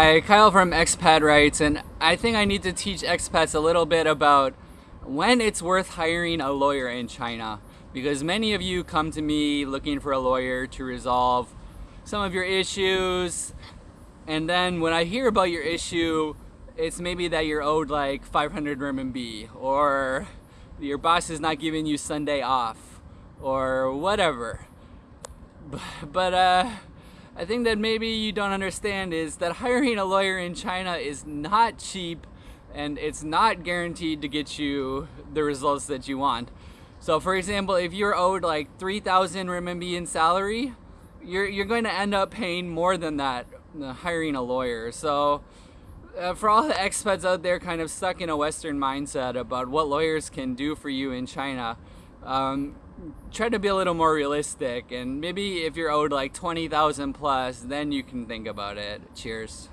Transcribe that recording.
Hi, Kyle from Expat Rights, and I think I need to teach expats a little bit about when it's worth hiring a lawyer in China. Because many of you come to me looking for a lawyer to resolve some of your issues, and then when I hear about your issue, it's maybe that you're owed like 500 RMB, or your boss is not giving you Sunday off, or whatever. But, uh, I think that maybe you don't understand is that hiring a lawyer in China is not cheap and it's not guaranteed to get you the results that you want. So for example, if you're owed like 3,000 renminbi in salary, you're, you're going to end up paying more than that uh, hiring a lawyer. So uh, for all the expats out there kind of stuck in a Western mindset about what lawyers can do for you in China, um, try to be a little more realistic and maybe if you're owed like 20,000 plus then you can think about it. Cheers